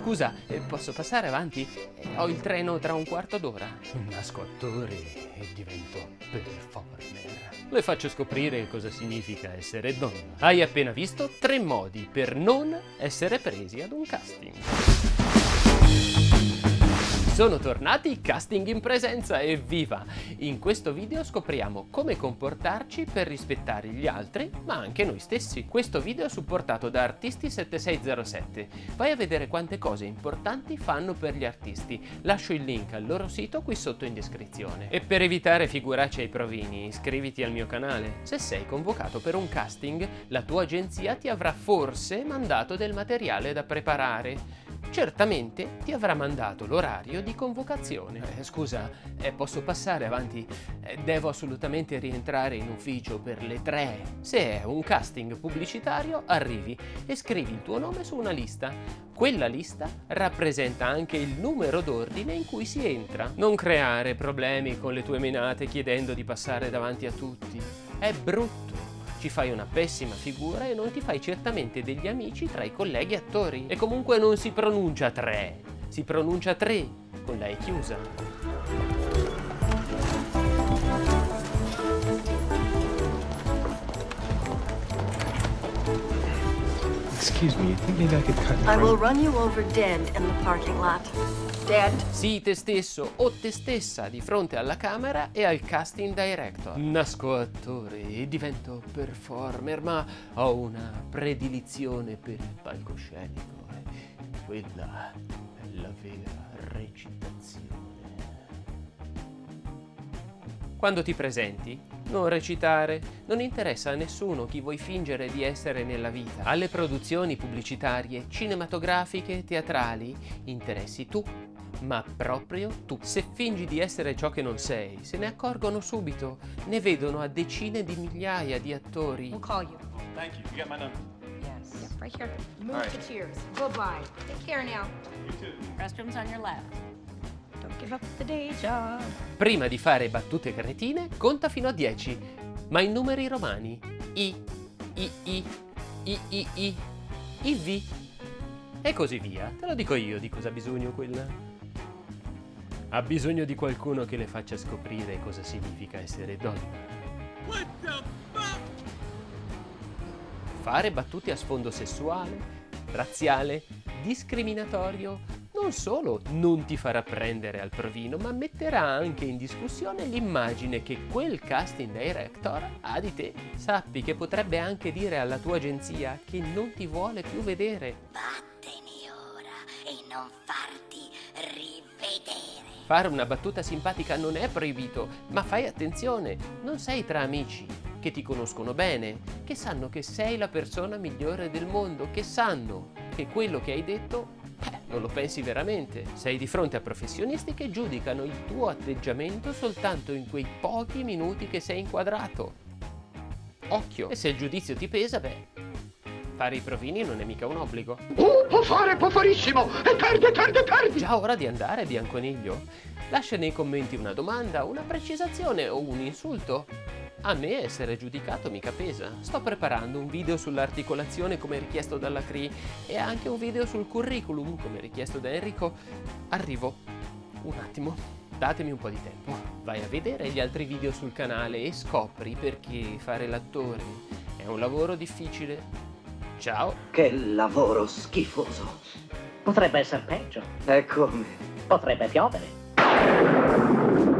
Scusa, eh, posso passare avanti? Eh, ho il treno tra un quarto d'ora. Nasco attore e divento performer. Le faccio scoprire cosa significa essere donna. Hai appena visto tre modi per non essere presi ad un casting. Sono tornati Casting in Presenza, evviva! In questo video scopriamo come comportarci per rispettare gli altri, ma anche noi stessi. Questo video è supportato da Artisti7607. Vai a vedere quante cose importanti fanno per gli artisti. Lascio il link al loro sito qui sotto in descrizione. E per evitare figuracce ai provini, iscriviti al mio canale. Se sei convocato per un casting, la tua agenzia ti avrà forse mandato del materiale da preparare certamente ti avrà mandato l'orario di convocazione. Eh, scusa, eh, posso passare avanti? Eh, devo assolutamente rientrare in ufficio per le tre. Se è un casting pubblicitario, arrivi e scrivi il tuo nome su una lista. Quella lista rappresenta anche il numero d'ordine in cui si entra. Non creare problemi con le tue menate chiedendo di passare davanti a tutti. È brutto ci fai una pessima figura e non ti fai certamente degli amici tra i colleghi attori. E comunque non si pronuncia tre, si pronuncia tre, con la E chiusa. Excuse me, you think maybe I could cut I will run you over dead in the parking lot. Dead. Sii te stesso o te stessa di fronte alla camera e al casting director. Nasco attore e divento performer, ma ho una predilizione per il palcoscenico. Quella è la vera recitazione. Quando ti presenti, non recitare, non interessa a nessuno chi vuoi fingere di essere nella vita. Alle produzioni pubblicitarie, cinematografiche, teatrali, interessi tu ma proprio tu. Se fingi di essere ciò che non sei, se ne accorgono subito, ne vedono a decine di migliaia di attori. We'll call you. Thank you. You got my number? Yes. Yep, right here. Move right. to cheers. Goodbye. Take care now. You too. Restrooms on your left. Prima di fare battute cretine, conta fino a 10, ma in numeri romani. I, I, I, I, I, I, I, V. E così via. Te lo dico io di cosa ha bisogno quella. Ha bisogno di qualcuno che le faccia scoprire cosa significa essere donna. Fare battute a sfondo sessuale, razziale, discriminatorio, non solo non ti farà prendere al provino, ma metterà anche in discussione l'immagine che quel casting director ha di te. Sappi che potrebbe anche dire alla tua agenzia che non ti vuole più vedere. Vattene ora e non farti rivedere. Fare una battuta simpatica non è proibito, ma fai attenzione, non sei tra amici che ti conoscono bene, che sanno che sei la persona migliore del mondo, che sanno che quello che hai detto non lo pensi veramente. Sei di fronte a professionisti che giudicano il tuo atteggiamento soltanto in quei pochi minuti che sei inquadrato. Occhio! E se il giudizio ti pesa, beh, fare i provini non è mica un obbligo. Uh, può fare, può farissimo! E perde, perde, perde! Già ora di andare, Bianconiglio? Lascia nei commenti una domanda, una precisazione o un insulto. A me essere giudicato mica pesa. Sto preparando un video sull'articolazione come richiesto dalla CRI e anche un video sul curriculum come richiesto da Enrico. Arrivo. Un attimo. Datemi un po' di tempo. Vai a vedere gli altri video sul canale e scopri perché fare l'attore è un lavoro difficile. Ciao! Che lavoro schifoso. Potrebbe essere peggio. E come? Potrebbe piovere.